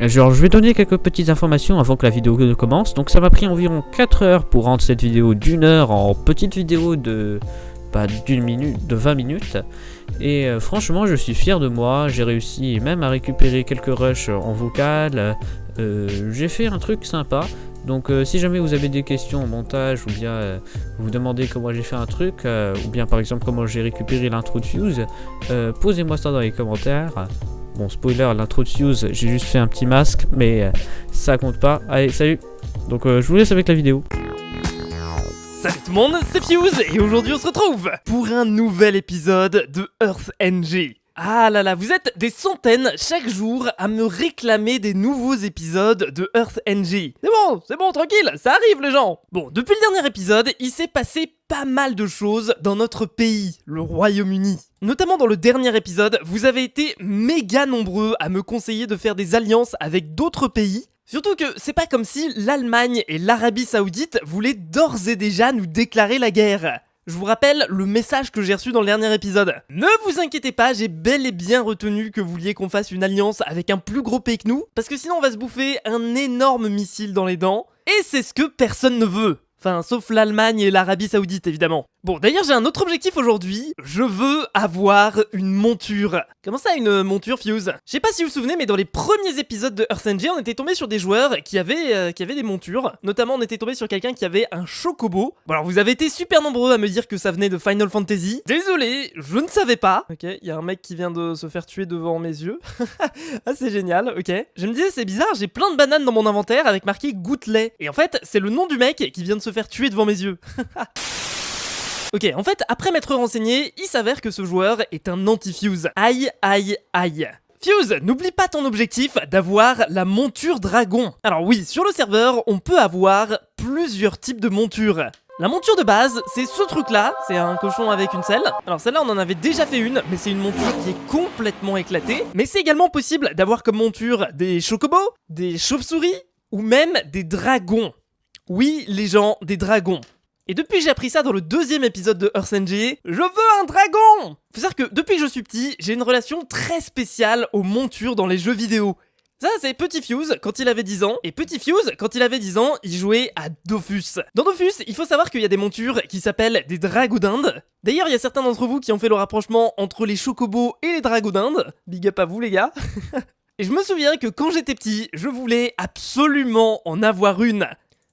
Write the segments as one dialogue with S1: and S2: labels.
S1: Genre, je vais donner quelques petites informations avant que la vidéo ne commence. Donc, ça m'a pris environ 4 heures pour rendre cette vidéo d'une heure en petite vidéo de pas d'une minute, de 20 minutes. Et euh, franchement, je suis fier de moi. J'ai réussi même à récupérer quelques rushs en vocal. Euh, J'ai fait un truc sympa. Donc euh, si jamais vous avez des questions au montage ou bien euh, vous demandez comment j'ai fait un truc euh, ou bien par exemple comment j'ai récupéré l'intro de Fuse, euh, posez-moi ça dans les commentaires. Bon spoiler, l'intro de Fuse, j'ai juste fait un petit masque mais euh, ça compte pas. Allez, salut Donc euh, je vous laisse avec la vidéo.
S2: Salut tout le monde, c'est Fuse et aujourd'hui on se retrouve pour un nouvel épisode de Earth NG. Ah là là, vous êtes des centaines chaque jour à me réclamer des nouveaux épisodes de Earth NG. C'est bon, c'est bon, tranquille, ça arrive les gens. Bon, depuis le dernier épisode, il s'est passé pas mal de choses dans notre pays, le Royaume-Uni. Notamment dans le dernier épisode, vous avez été méga nombreux à me conseiller de faire des alliances avec d'autres pays Surtout que c'est pas comme si l'Allemagne et l'Arabie Saoudite voulaient d'ores et déjà nous déclarer la guerre. Je vous rappelle le message que j'ai reçu dans le dernier épisode. Ne vous inquiétez pas, j'ai bel et bien retenu que vous vouliez qu'on fasse une alliance avec un plus gros pays que nous, parce que sinon on va se bouffer un énorme missile dans les dents, et c'est ce que personne ne veut. Enfin, sauf l'Allemagne et l'Arabie Saoudite, évidemment. Bon, d'ailleurs, j'ai un autre objectif aujourd'hui. Je veux avoir une monture. Comment ça, une monture, Fuse? Je sais pas si vous vous souvenez, mais dans les premiers épisodes de Earth NG, on était tombé sur des joueurs qui avaient, euh, qui avaient des montures. Notamment, on était tombé sur quelqu'un qui avait un chocobo. Bon, alors, vous avez été super nombreux à me dire que ça venait de Final Fantasy. Désolé, je ne savais pas. Ok, il y a un mec qui vient de se faire tuer devant mes yeux. ah, c'est génial, ok. Je me disais, c'est bizarre, j'ai plein de bananes dans mon inventaire avec marqué goûtelet. Et en fait, c'est le nom du mec qui vient de se faire tuer devant mes yeux. Ok, en fait, après m'être renseigné, il s'avère que ce joueur est un anti-fuse. Aïe, aïe, aïe. Fuse, n'oublie pas ton objectif d'avoir la monture dragon. Alors oui, sur le serveur, on peut avoir plusieurs types de montures. La monture de base, c'est ce truc là, c'est un cochon avec une selle. Alors celle-là on en avait déjà fait une, mais c'est une monture qui est complètement éclatée. Mais c'est également possible d'avoir comme monture des chocobos, des chauves-souris, ou même des dragons. Oui, les gens, des dragons. Et depuis que j'ai appris ça dans le deuxième épisode de Earth NG, je veux un dragon Faut savoir que depuis que je suis petit, j'ai une relation très spéciale aux montures dans les jeux vidéo. Ça, c'est Petit Fuse quand il avait 10 ans. Et Petit Fuse, quand il avait 10 ans, il jouait à Dofus. Dans Dofus, il faut savoir qu'il y a des montures qui s'appellent des dragons d'Inde. D'ailleurs, il y a certains d'entre vous qui ont fait le rapprochement entre les chocobos et les dragons d'Inde. Big up à vous, les gars. et je me souviens que quand j'étais petit, je voulais absolument en avoir une.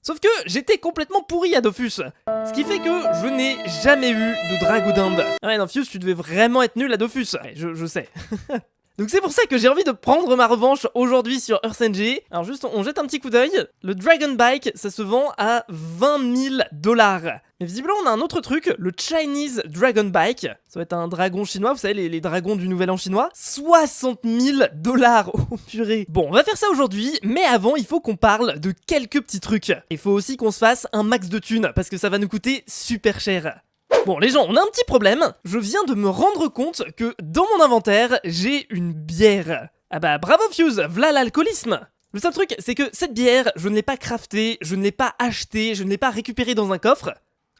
S2: Sauf que j'étais complètement pourri à Dofus. Ce qui fait que je n'ai jamais eu de dragon d'Inde. Ah ouais, non, tu devais vraiment être nul à Dofus. Je sais. Donc c'est pour ça que j'ai envie de prendre ma revanche aujourd'hui sur Earth NG. Alors juste, on jette un petit coup d'œil. Le Dragon Bike, ça se vend à 20 000 dollars. Mais visiblement, on a un autre truc, le Chinese Dragon Bike. Ça va être un dragon chinois, vous savez, les, les dragons du Nouvel An chinois. 60 000 dollars, oh purée. Bon, on va faire ça aujourd'hui, mais avant, il faut qu'on parle de quelques petits trucs. Il faut aussi qu'on se fasse un max de thunes, parce que ça va nous coûter super cher. Bon les gens, on a un petit problème. Je viens de me rendre compte que dans mon inventaire, j'ai une bière. Ah bah bravo Fuse, v'là l'alcoolisme Le seul truc, c'est que cette bière, je ne l'ai pas craftée, je ne l'ai pas achetée, je ne l'ai pas récupérée dans un coffre.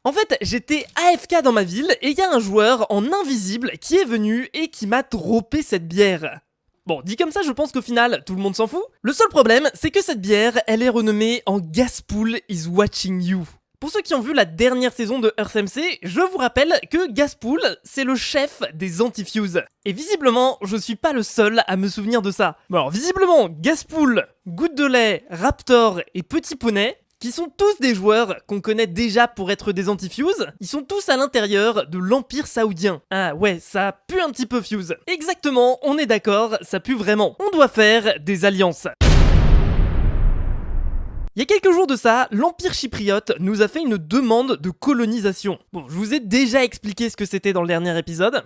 S2: En fait, j'étais AFK dans ma ville et il y a un joueur en invisible qui est venu et qui m'a droppé cette bière. Bon, dit comme ça, je pense qu'au final, tout le monde s'en fout. Le seul problème, c'est que cette bière, elle est renommée en Gaspool is watching you. Pour ceux qui ont vu la dernière saison de Earth MC, je vous rappelle que Gaspool, c'est le chef des Antifuse. Et visiblement, je suis pas le seul à me souvenir de ça. Bon visiblement, Gaspool, Goutte de lait, Raptor et Petit Poney, qui sont tous des joueurs qu'on connaît déjà pour être des anti-Fuse, ils sont tous à l'intérieur de l'Empire Saoudien. Ah ouais, ça pue un petit peu Fuse. Exactement, on est d'accord, ça pue vraiment. On doit faire des alliances. Il y a quelques jours de ça, l'Empire chypriote nous a fait une demande de colonisation. Bon, je vous ai déjà expliqué ce que c'était dans le dernier épisode.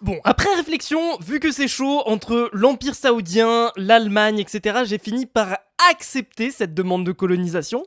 S2: Bon, après réflexion, vu que c'est chaud entre l'Empire saoudien, l'Allemagne, etc., j'ai fini par accepter cette demande de colonisation.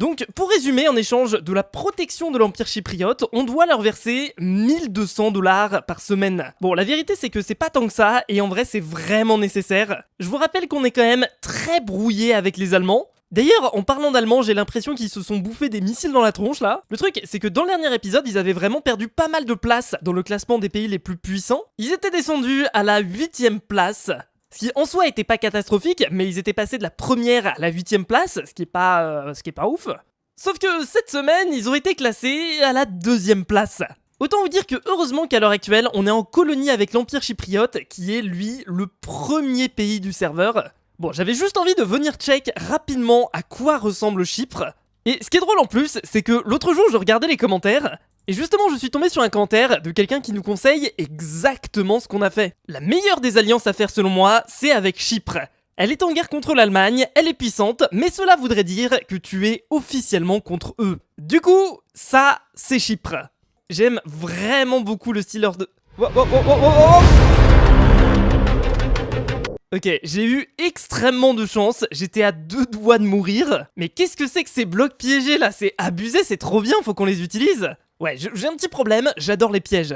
S2: Donc, pour résumer, en échange de la protection de l'Empire chypriote, on doit leur verser 1200 dollars par semaine. Bon, la vérité c'est que c'est pas tant que ça, et en vrai c'est vraiment nécessaire. Je vous rappelle qu'on est quand même très brouillé avec les Allemands. D'ailleurs, en parlant d'allemand, j'ai l'impression qu'ils se sont bouffés des missiles dans la tronche là. Le truc, c'est que dans le dernier épisode, ils avaient vraiment perdu pas mal de place dans le classement des pays les plus puissants. Ils étaient descendus à la 8ème place. Ce qui en soi était pas catastrophique, mais ils étaient passés de la première à la huitième place, ce qui est pas, euh, ce qui est pas ouf. Sauf que cette semaine, ils ont été classés à la deuxième place. Autant vous dire que heureusement qu'à l'heure actuelle, on est en colonie avec l'Empire chypriote, qui est lui le premier pays du serveur. Bon, j'avais juste envie de venir check rapidement à quoi ressemble Chypre. Et ce qui est drôle en plus, c'est que l'autre jour je regardais les commentaires, et justement je suis tombé sur un commentaire de quelqu'un qui nous conseille exactement ce qu'on a fait. La meilleure des alliances à faire selon moi, c'est avec Chypre. Elle est en guerre contre l'Allemagne, elle est puissante, mais cela voudrait dire que tu es officiellement contre eux. Du coup, ça, c'est Chypre. J'aime vraiment beaucoup le style de... Ok, j'ai eu extrêmement de chance, j'étais à deux doigts de mourir. Mais qu'est-ce que c'est que ces blocs piégés là? C'est abusé, c'est trop bien, faut qu'on les utilise. Ouais, j'ai un petit problème, j'adore les pièges.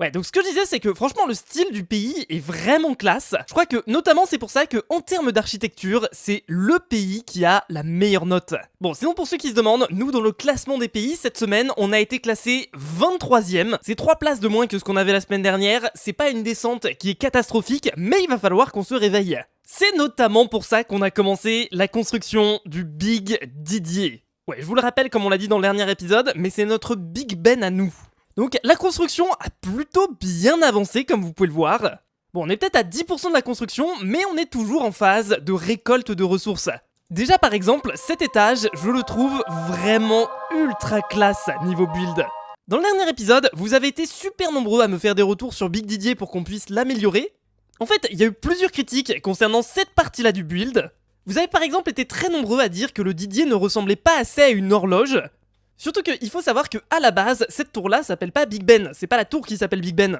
S2: Ouais, donc ce que je disais, c'est que franchement, le style du pays est vraiment classe. Je crois que notamment c'est pour ça que en termes d'architecture, c'est le pays qui a la meilleure note. Bon, sinon pour ceux qui se demandent, nous dans le classement des pays, cette semaine, on a été classé 23ème. C'est 3 places de moins que ce qu'on avait la semaine dernière. C'est pas une descente qui est catastrophique, mais il va falloir qu'on se réveille. C'est notamment pour ça qu'on a commencé la construction du Big Didier. Ouais, je vous le rappelle comme on l'a dit dans le dernier épisode, mais c'est notre Big Ben à nous. Donc la construction a plutôt bien avancé comme vous pouvez le voir. Bon, on est peut-être à 10% de la construction, mais on est toujours en phase de récolte de ressources. Déjà par exemple, cet étage, je le trouve vraiment ultra classe niveau build. Dans le dernier épisode, vous avez été super nombreux à me faire des retours sur Big Didier pour qu'on puisse l'améliorer. En fait, il y a eu plusieurs critiques concernant cette partie-là du build. Vous avez par exemple été très nombreux à dire que le Didier ne ressemblait pas assez à une horloge, Surtout qu'il faut savoir que à la base, cette tour-là s'appelle pas Big Ben, c'est pas la tour qui s'appelle Big Ben.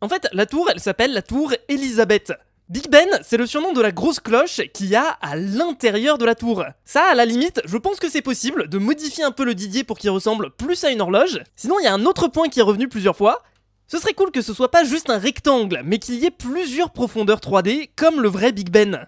S2: En fait, la tour, elle s'appelle la tour Elisabeth. Big Ben, c'est le surnom de la grosse cloche qu'il y a à l'intérieur de la tour. Ça, à la limite, je pense que c'est possible de modifier un peu le Didier pour qu'il ressemble plus à une horloge. Sinon, il y a un autre point qui est revenu plusieurs fois. Ce serait cool que ce soit pas juste un rectangle, mais qu'il y ait plusieurs profondeurs 3D, comme le vrai Big Ben.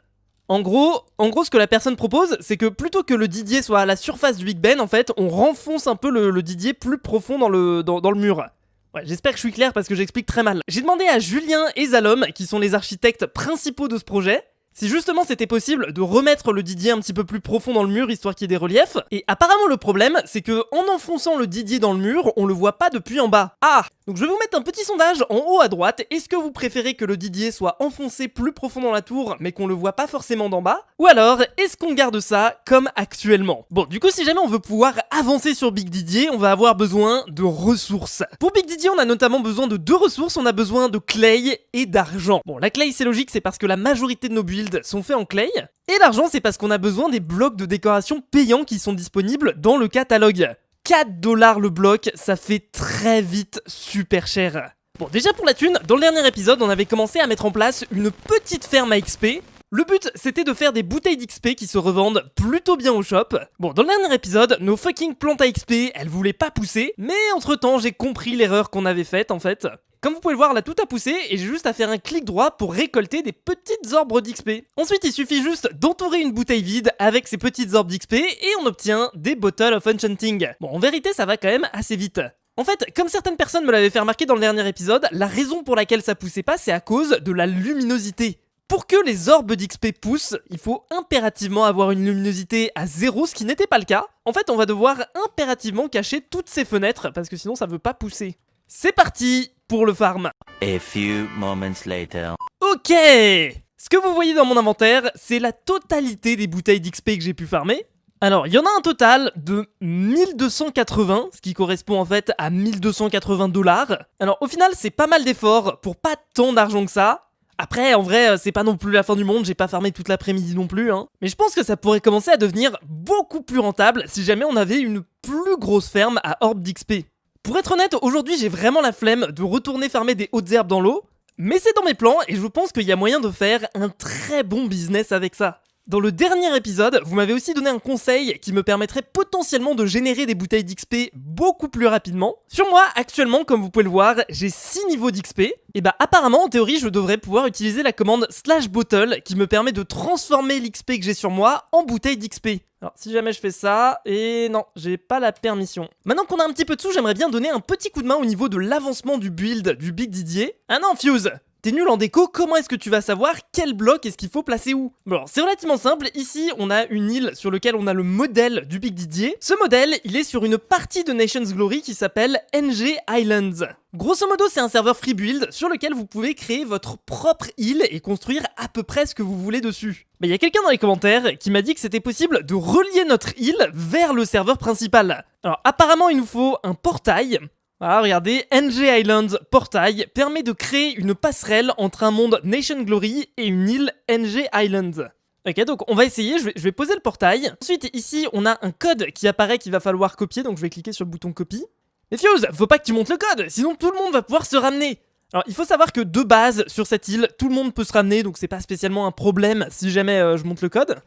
S2: En gros, en gros, ce que la personne propose, c'est que plutôt que le Didier soit à la surface du Big Ben, en fait, on renfonce un peu le, Didier plus profond dans le, dans, le mur. Ouais, j'espère que je suis clair parce que j'explique très mal. J'ai demandé à Julien et Zalom, qui sont les architectes principaux de ce projet, si justement c'était possible de remettre le Didier un petit peu plus profond dans le mur histoire qu'il y ait des reliefs. Et apparemment le problème c'est que en enfonçant le Didier dans le mur, on le voit pas depuis en bas. Ah Donc je vais vous mettre un petit sondage en haut à droite. Est-ce que vous préférez que le Didier soit enfoncé plus profond dans la tour mais qu'on le voit pas forcément d'en bas? Ou alors est-ce qu'on garde ça comme actuellement? Bon du coup si jamais on veut pouvoir avancer sur Big Didier, on va avoir besoin de ressources. Pour Big Didier on a notamment besoin de deux ressources, on a besoin de clay et d'argent. Bon la clay c'est logique c'est parce que la majorité de nos builds sont faits en clay. Et l'argent, c'est parce qu'on a besoin des blocs de décoration payants qui sont disponibles dans le catalogue. 4 dollars le bloc, ça fait très vite super cher. Bon, déjà pour la thune, dans le dernier épisode, on avait commencé à mettre en place une petite ferme à XP. Le but, c'était de faire des bouteilles d'XP qui se revendent plutôt bien au shop. Bon, dans le dernier épisode, nos fucking plantes à XP, elles voulaient pas pousser, mais entre temps, j'ai compris l'erreur qu'on avait faite en fait. Comme vous pouvez le voir, là tout a poussé et j'ai juste à faire un clic droit pour récolter des petites orbes d'XP. Ensuite, il suffit juste d'entourer une bouteille vide avec ces petites orbes d'XP et on obtient des Bottles of Enchanting. Bon, en vérité, ça va quand même assez vite. En fait, comme certaines personnes me l'avaient fait remarquer dans le dernier épisode, la raison pour laquelle ça poussait pas, c'est à cause de la luminosité. Pour que les orbes d'XP poussent, il faut impérativement avoir une luminosité à zéro, ce qui n'était pas le cas. En fait, on va devoir impérativement cacher toutes ces fenêtres, parce que sinon ça veut pas pousser. C'est parti pour le farm.
S3: A few moments later.
S2: Ok Ce que vous voyez dans mon inventaire, c'est la totalité des bouteilles d'XP que j'ai pu farmer. Alors, il y en a un total de 1280, ce qui correspond en fait à 1280 dollars. Alors, au final, c'est pas mal d'efforts pour pas tant d'argent que ça. Après, en vrai, c'est pas non plus la fin du monde, j'ai pas farmé toute l'après-midi non plus, hein. Mais je pense que ça pourrait commencer à devenir beaucoup plus rentable si jamais on avait une plus grosse ferme à orbe d'XP. Pour être honnête, aujourd'hui j'ai vraiment la flemme de retourner farmer des hautes herbes dans l'eau, mais c'est dans mes plans et je pense qu'il y a moyen de faire un très bon business avec ça. Dans le dernier épisode, vous m'avez aussi donné un conseil qui me permettrait potentiellement de générer des bouteilles d'XP beaucoup plus rapidement. Sur moi, actuellement, comme vous pouvez le voir, j'ai 6 niveaux d'XP. Et bah apparemment, en théorie, je devrais pouvoir utiliser la commande slash bottle qui me permet de transformer l'XP que j'ai sur moi en bouteille d'XP. Alors, si jamais je fais ça, et non, j'ai pas la permission. Maintenant qu'on a un petit peu de sous, j'aimerais bien donner un petit coup de main au niveau de l'avancement du build du Big Didier. Ah non, Fuse T'es nul en déco, comment est-ce que tu vas savoir quel bloc est-ce qu'il faut placer où? Bon, c'est relativement simple. Ici, on a une île sur laquelle on a le modèle du Big Didier. Ce modèle, il est sur une partie de Nations Glory qui s'appelle NG Islands. Grosso modo, c'est un serveur free build sur lequel vous pouvez créer votre propre île et construire à peu près ce que vous voulez dessus. Mais il y a quelqu'un dans les commentaires qui m'a dit que c'était possible de relier notre île vers le serveur principal. Alors apparemment, il nous faut un portail. Voilà, regardez, NG Island Portail permet de créer une passerelle entre un monde Nation Glory et une île NG Island. Ok, donc on va essayer, je vais, je vais poser le portail. Ensuite, ici, on a un code qui apparaît qu'il va falloir copier, donc je vais cliquer sur le bouton copie. Mais Fuse, faut pas que tu montes le code, sinon tout le monde va pouvoir se ramener. Alors, il faut savoir que de base, sur cette île, tout le monde peut se ramener, donc c'est pas spécialement un problème si jamais euh, je monte le code.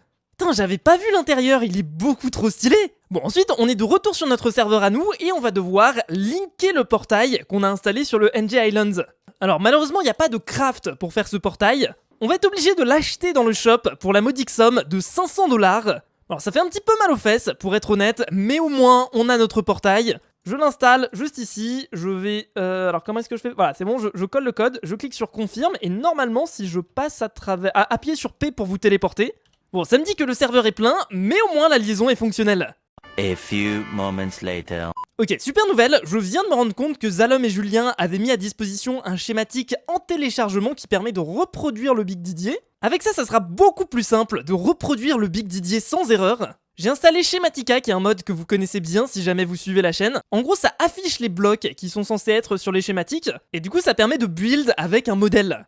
S2: J'avais pas vu l'intérieur, il est beaucoup trop stylé Bon, ensuite, on est de retour sur notre serveur à nous, et on va devoir linker le portail qu'on a installé sur le NG Islands. Alors, malheureusement, il n'y a pas de craft pour faire ce portail. On va être obligé de l'acheter dans le shop pour la modique somme de 500 dollars. Alors, ça fait un petit peu mal aux fesses, pour être honnête, mais au moins, on a notre portail. Je l'installe juste ici, je vais... Euh, alors comment est-ce que je fais? Voilà, c'est bon, je, je colle le code, je clique sur confirme, et normalement, si je passe à travers... À appuyer sur P pour vous téléporter. Bon, ça me dit que le serveur est plein, mais au moins la liaison est fonctionnelle.
S3: A few moments later.
S2: Ok, super nouvelle, je viens de me rendre compte que Zalom et Julien avaient mis à disposition un schématique en téléchargement qui permet de reproduire le Big Didier. Avec ça, ça sera beaucoup plus simple de reproduire le Big Didier sans erreur. J'ai installé Schematica, qui est un mode que vous connaissez bien si jamais vous suivez la chaîne. En gros, ça affiche les blocs qui sont censés être sur les schématiques, et du coup, ça permet de build avec un modèle.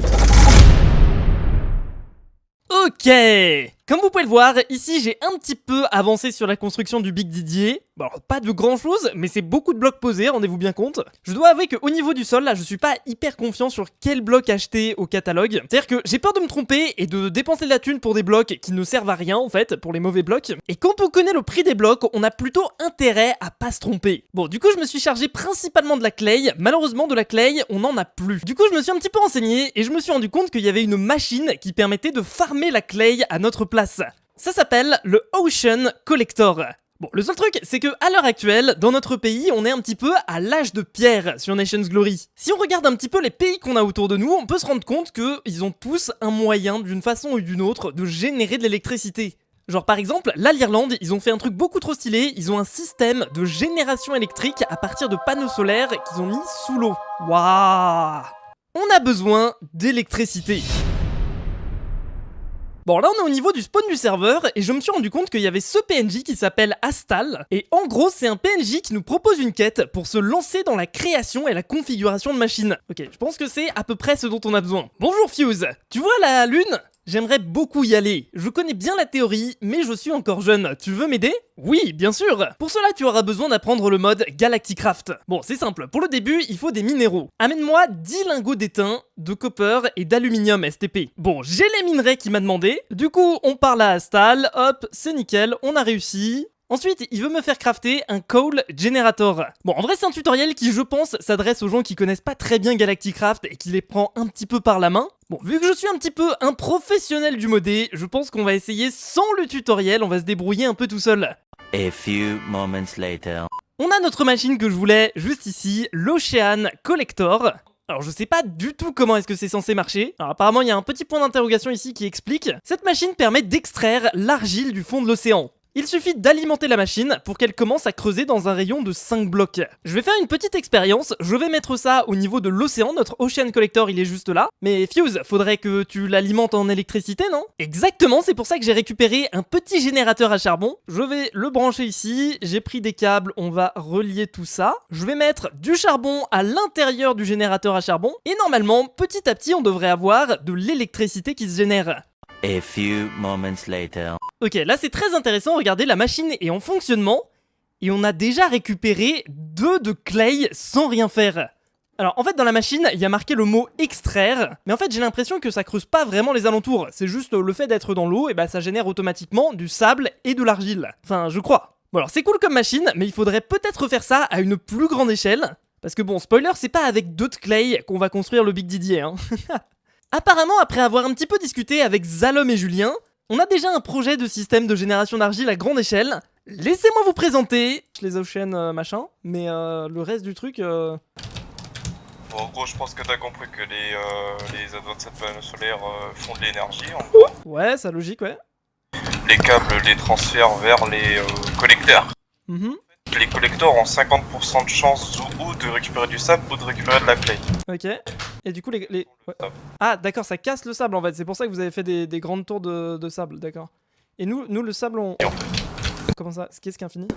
S2: Ok Comme vous pouvez le voir, ici j'ai un petit peu avancé sur la construction du Big Didier. Bon, pas de grand chose, mais c'est beaucoup de blocs posés, rendez-vous bien compte. Je dois avouer qu'au niveau du sol, là, je suis pas hyper confiant sur quel bloc acheter au catalogue. C'est-à-dire que j'ai peur de me tromper et de dépenser de la thune pour des blocs qui ne servent à rien, en fait, pour les mauvais blocs. Et quand on connaît le prix des blocs, on a plutôt intérêt à pas se tromper. Bon, du coup, je me suis chargé principalement de la clay. Malheureusement, de la clay, on n'en a plus. Du coup, je me suis un petit peu renseigné et je me suis rendu compte qu'il y avait une machine qui permettait de farmer la clay à notre Ça s'appelle le Ocean Collector. Bon, le seul truc, c'est que à l'heure actuelle, dans notre pays, on est un petit peu à l'âge de pierre sur Nations Glory. Si on regarde un petit peu les pays qu'on a autour de nous, on peut se rendre compte que ils ont tous un moyen, d'une façon ou d'une autre, de générer de l'électricité. Genre par exemple, là l'Irlande, ils ont fait un truc beaucoup trop stylé, ils ont un système de génération électrique à partir de panneaux solaires qu'ils ont mis sous l'eau. Waouh On a besoin d'électricité. Bon là on est au niveau du spawn du serveur et je me suis rendu compte qu'il y avait ce PNJ qui s'appelle Astal et en gros c'est un PNJ qui nous propose une quête pour se lancer dans la création et la configuration de machines. Ok, je pense que c'est à peu près ce dont on a besoin. Bonjour Fuse, tu vois la lune? J'aimerais beaucoup y aller. Je connais bien la théorie, mais je suis encore jeune. Tu veux m'aider? Oui, bien sûr Pour cela, tu auras besoin d'apprendre le mode Galacticraft. Bon, c'est simple. Pour le début, il faut des minéraux. Amène-moi 10 lingots d'étain, de copper et d'aluminium STP. Bon, j'ai les minerais qui m'a demandé. Du coup, on parle à Astal. Hop, c'est nickel, on a réussi. Ensuite, il veut me faire crafter un Coal Generator. Bon, en vrai, c'est un tutoriel qui, je pense, s'adresse aux gens qui connaissent pas très bien Galacticraft et qui les prend un petit peu par la main. Bon, vu que je suis un petit peu un professionnel du modé, je pense qu'on va essayer sans le tutoriel, on va se débrouiller un peu tout seul.
S3: A few moments later.
S2: On a notre machine que je voulais juste ici, l'Ocean Collector. Alors je sais pas du tout comment est-ce que c'est censé marcher. Alors apparemment il y a un petit point d'interrogation ici qui explique. Cette machine permet d'extraire l'argile du fond de l'océan. Il suffit d'alimenter la machine pour qu'elle commence à creuser dans un rayon de 5 blocs. Je vais faire une petite expérience, je vais mettre ça au niveau de l'océan, notre Ocean Collector il est juste là. Mais Fuse, faudrait que tu l'alimentes en électricité, non? Exactement, c'est pour ça que j'ai récupéré un petit générateur à charbon. Je vais le brancher ici, j'ai pris des câbles, on va relier tout ça. Je vais mettre du charbon à l'intérieur du générateur à charbon. Et normalement, petit à petit, on devrait avoir de l'électricité qui se génère.
S3: A few moments later.
S2: Ok, là c'est très intéressant, regardez, la machine est en fonctionnement et on a déjà récupéré deux de clay sans rien faire. Alors en fait dans la machine il y a marqué le mot extraire mais en fait j'ai l'impression que ça creuse pas vraiment les alentours c'est juste le fait d'être dans l'eau et bah ça génère automatiquement du sable et de l'argile enfin je crois bon alors c'est cool comme machine mais il faudrait peut-être faire ça à une plus grande échelle parce que bon spoiler c'est pas avec deux de clay qu'on va construire le Big Didier hein Apparemment, après avoir un petit peu discuté avec Zalom et Julien, on a déjà un projet de système de génération d'argile à grande échelle. Laissez-moi vous présenter les ocean euh, machin, mais euh, le reste du truc... euh,
S4: Bon, en gros, je pense que t'as compris que les, euh, les advanced panneaux solaires euh, font de l'énergie, en gros.
S2: Ouais, ça logique, ouais.
S4: Les câbles les transfèrent vers les euh, collecteurs.
S2: Mhm.
S4: Les collecteurs ont 50% de chance ou, ou de récupérer du sable ou de récupérer de la clay.
S2: Ok. Et du coup, les. les... ouais.
S4: Sable.
S2: Ah, d'accord, ça casse le sable en fait. C'est pour ça que vous avez fait des, des grandes tours de, de sable, d'accord. Et nous, nous, le sable, on.
S4: Et en fait,
S2: Comment ça? Qu'est-ce qui est infini?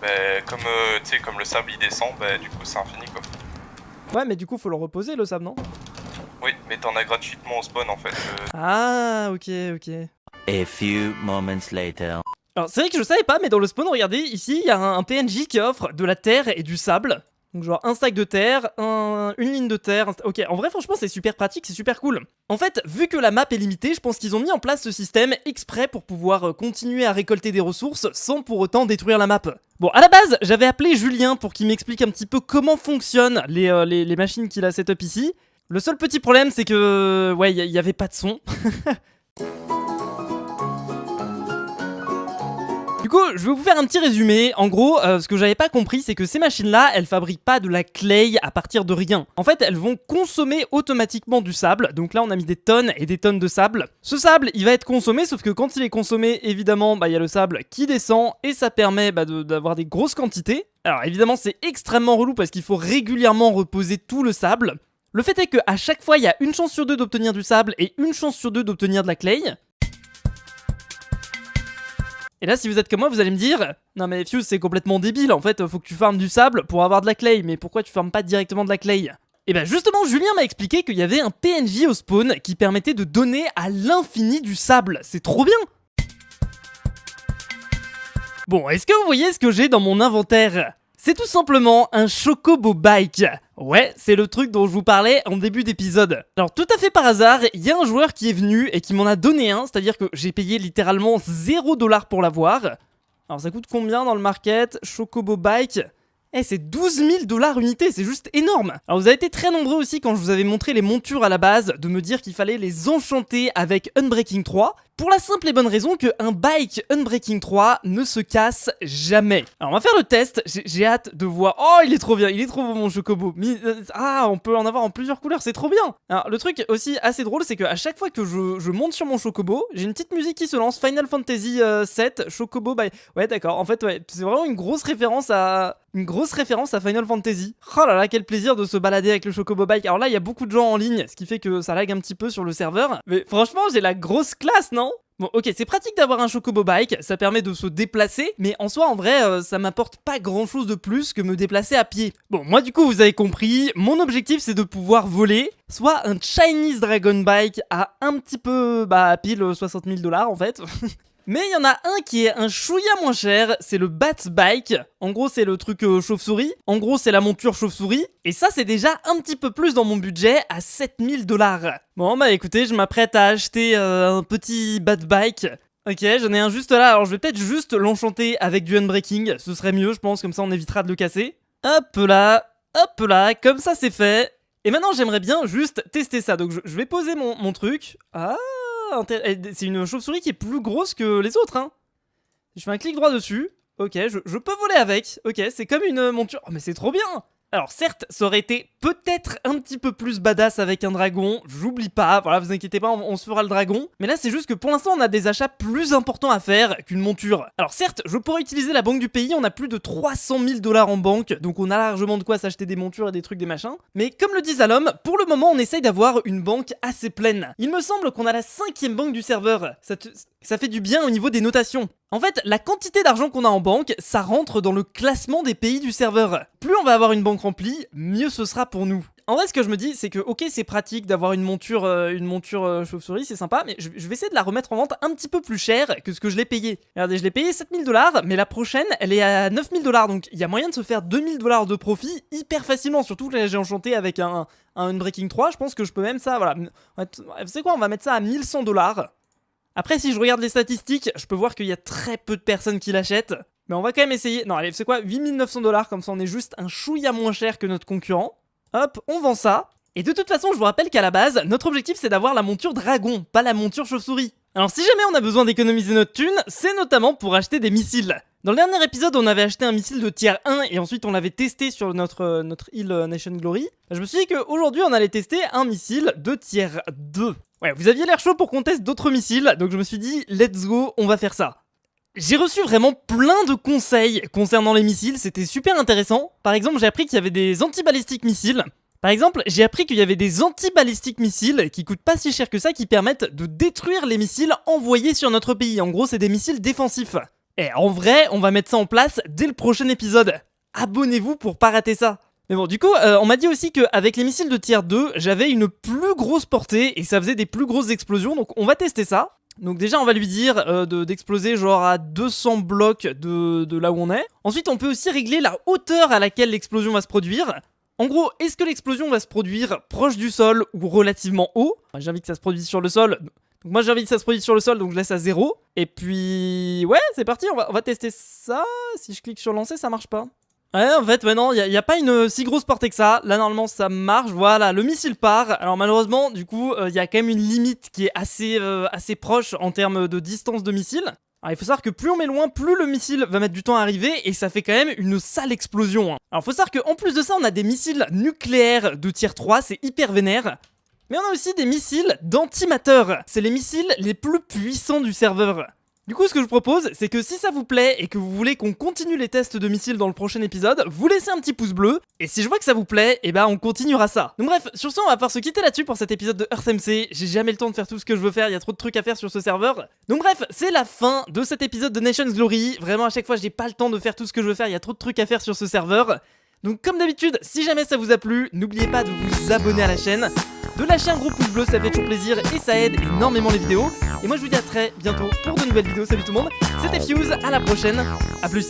S4: Bah, comme, euh, tu sais, comme le sable il descend, bah, du coup c'est infini quoi.
S2: Ouais, mais du coup, faut le reposer le sable, non?
S4: Oui, mais t'en as gratuitement au spawn en fait. euh,
S2: Ah, ok, ok.
S3: A few moments later.
S2: Alors, c'est vrai que je savais pas, mais dans le spawn, regardez, ici, il y a un, un PNJ qui offre de la terre et du sable. Donc, genre, un stack de terre, un- une ligne de terre. Ok, en vrai, franchement, c'est super pratique, c'est super cool. En fait, vu que la map est limitée, je pense qu'ils ont mis en place ce système exprès pour pouvoir euh, continuer à récolter des ressources sans pour autant détruire la map. Bon, à la base, j'avais appelé Julien pour qu'il m'explique un petit peu comment fonctionnent les, euh, les, machines qu'il a setup ici. Le seul petit problème, c'est que, ouais, il y, y avait pas de son. Du coup, je vais vous faire un petit résumé. En gros, euh, ce que j'avais pas compris, c'est que ces machines-là, elles fabriquent pas de la clay à partir de rien. En fait, elles vont consommer automatiquement du sable. Donc là, on a mis des tonnes et des tonnes de sable. Ce sable, il va être consommé, sauf que quand il est consommé, évidemment, bah il y a le sable qui descend et ça permet bah, d'avoir des grosses quantités. Alors évidemment, c'est extrêmement relou parce qu'il faut régulièrement reposer tout le sable. Le fait est qu'à chaque fois, il y a une chance sur deux d'obtenir du sable et une chance sur deux d'obtenir de la clay. Et là, si vous êtes comme moi, vous allez me dire Non, mais Fuse, c'est complètement débile. En fait, faut que tu farmes du sable pour avoir de la clay. Mais pourquoi tu farmes pas directement de la clay? Et ben justement, Julien m'a expliqué qu'il y avait un PNJ au spawn qui permettait de donner à l'infini du sable. C'est trop bien Bon, est-ce que vous voyez ce que j'ai dans mon inventaire? C'est tout simplement un Chocobo Bike. Ouais, c'est le truc dont je vous parlais en début d'épisode. Alors tout à fait par hasard, il y a un joueur qui est venu et qui m'en a donné un, c'est-à-dire que j'ai payé littéralement 0$ pour l'avoir. Alors ça coûte combien dans le market Chocobo Bike? Eh, c'est 12 000 dollars unité, c'est juste énorme. Alors vous avez été très nombreux aussi quand je vous avais montré les montures à la base de me dire qu'il fallait les enchanter avec Unbreaking 3. Pour la simple et bonne raison que un bike Unbreaking 3 ne se casse jamais. Alors on va faire le test, j'ai hâte de voir. Oh il est trop bien, il est trop beau mon chocobo. Euh, Ah on peut en avoir en plusieurs couleurs, c'est trop bien. Alors le truc aussi assez drôle c'est que à chaque fois que je, monte sur mon chocobo, j'ai une petite musique qui se lance, Final Fantasy euh, 7, chocobo by... Ouais d'accord, en fait c'est vraiment une grosse référence à... Une grosse référence à Final Fantasy. Oh là là, quel plaisir de se balader avec le Chocobo Bike. Alors là, il y a beaucoup de gens en ligne, ce qui fait que ça lag un petit peu sur le serveur. Mais franchement, j'ai la grosse classe, non? Bon, ok, c'est pratique d'avoir un Chocobo Bike, ça permet de se déplacer, mais en soi, en vrai, euh, ça m'apporte pas grand chose de plus que me déplacer à pied. Bon, moi, du coup, vous avez compris, mon objectif, c'est de pouvoir voler, soit un Chinese Dragon Bike à un petit peu, bah, pile 60 000 dollars en fait. Mais il y en a un qui est un chouïa moins cher, c'est le Bat Bike. En gros, c'est le truc euh, chauve-souris. En gros, c'est la monture chauve-souris. Et ça, c'est déjà un petit peu plus dans mon budget, à 7000 dollars. Bon, bah écoutez, je m'apprête à acheter euh, un petit Bat Bike. Ok, j'en ai un juste là. Alors, je vais peut-être juste l'enchanter avec du Unbreaking. Ce serait mieux, je pense, comme ça on évitera de le casser. Hop là, hop là, comme ça c'est fait. Et maintenant, j'aimerais bien juste tester ça. Donc, je, je vais poser mon, mon truc. Ah, c'est une chauve-souris qui est plus grosse que les autres, hein. Je fais un clic droit dessus. Ok, je, je peux voler avec. Ok, c'est comme une monture. Oh, mais c'est trop bien alors certes, ça aurait été peut-être un petit peu plus badass avec un dragon, j'oublie pas, voilà, vous inquiétez pas, on, se fera le dragon. Mais là c'est juste que pour l'instant on a des achats plus importants à faire qu'une monture. Alors certes, je pourrais utiliser la banque du pays, on a plus de 300 000 dollars en banque, donc on a largement de quoi s'acheter des montures et des trucs, des machins. Mais comme le dit Zalom, pour le moment on essaye d'avoir une banque assez pleine. Il me semble qu'on a la cinquième banque du serveur, ça fait du bien au niveau des notations. En fait, la quantité d'argent qu'on a en banque, ça rentre dans le classement des pays du serveur. Plus on va avoir une banque remplie, mieux ce sera pour nous. En vrai, ce que je me dis, c'est que ok, c'est pratique d'avoir une monture, euh, monture euh, chauve-souris, c'est sympa, mais je, vais essayer de la remettre en vente un petit peu plus cher que ce que je l'ai payé. Regardez, je l'ai payé 7000 dollars, mais la prochaine, elle est à 9000 dollars, donc il y a moyen de se faire 2000 dollars de profit hyper facilement. Surtout que là, j'ai enchanté avec un, un Unbreaking 3, je pense que je peux même ça, voilà. On va t- Vous savez quoi, on va mettre ça à 1100 dollars. Après, si je regarde les statistiques, je peux voir qu'il y a très peu de personnes qui l'achètent. Mais on va quand même essayer. Non, allez, c'est quoi? 8900 dollars, comme ça on est juste un chouïa moins cher que notre concurrent. Hop, on vend ça. Et de toute façon, je vous rappelle qu'à la base, notre objectif c'est d'avoir la monture dragon, pas la monture chauve-souris. Alors si jamais on a besoin d'économiser notre thune, c'est notamment pour acheter des missiles. Dans le dernier épisode, on avait acheté un missile de tier 1 et ensuite on l'avait testé sur notre, euh, île euh, Nation Glory. Je me suis dit qu'aujourd'hui on allait tester un missile de tier 2. Ouais, vous aviez l'air chaud pour qu'on teste d'autres missiles, donc je me suis dit, let's go, on va faire ça. J'ai reçu vraiment plein de conseils concernant les missiles, c'était super intéressant. Par exemple, j'ai appris qu'il y avait des antibalistiques missiles. Par exemple, j'ai appris qu'il y avait des antibalistiques missiles qui coûtent pas si cher que ça, qui permettent de détruire les missiles envoyés sur notre pays. En gros, c'est des missiles défensifs. Et en vrai, on va mettre ça en place dès le prochain épisode. Abonnez-vous pour pas rater ça. Mais bon, du coup, euh, on m'a dit aussi qu'avec les missiles de tier 2, j'avais une plus grosse portée et ça faisait des plus grosses explosions, donc on va tester ça. Donc déjà, on va lui dire euh, de- d'exploser genre à 200 blocs de, de là où on est. Ensuite, on peut aussi régler la hauteur à laquelle l'explosion va se produire. En gros, est-ce que l'explosion va se produire proche du sol ou relativement haut? J'ai envie que ça se produise sur le sol. Donc moi j'ai envie que ça se produise sur le sol, donc je laisse à 0. Et puis... Ouais, c'est parti, on va, on va tester ça. Si je clique sur lancer, ça marche pas. Ouais, en fait, maintenant, il n'y a, pas une euh, si grosse portée que ça. Là, normalement, ça marche. Voilà, le missile part. Alors, malheureusement, du coup, il y a quand même une limite qui est assez, euh, assez proche en termes de distance de missile. Alors, il faut savoir que plus on met loin, plus le missile va mettre du temps à arriver et ça fait quand même une sale explosion. hein. Alors, faut savoir qu'en plus de ça, on a des missiles nucléaires de tier 3, c'est hyper vénère. Mais on a aussi des missiles d'antimateur. C'est les missiles les plus puissants du serveur. Du coup, ce que je propose, c'est que si ça vous plaît et que vous voulez qu'on continue les tests de missiles dans le prochain épisode, vous laissez un petit pouce bleu. Et si je vois que ça vous plaît, et ben on continuera ça. Donc bref, sur ce, on va pouvoir se quitter là-dessus pour cet épisode de EarthMC. J'ai jamais le temps de faire tout ce que je veux faire, il y a trop de trucs à faire sur ce serveur. Donc bref, c'est la fin de cet épisode de Nations Glory. Vraiment, à chaque fois, j'ai pas le temps de faire tout ce que je veux faire, il y a trop de trucs à faire sur ce serveur. Donc comme d'habitude, si jamais ça vous a plu, n'oubliez pas de vous abonner à la chaîne, de lâcher un gros pouce bleu, ça fait toujours plaisir et ça aide énormément les vidéos. Et moi je vous dis à très bientôt pour de nouvelles vidéos, salut tout le monde, c'était Fuse, à la prochaine, à plus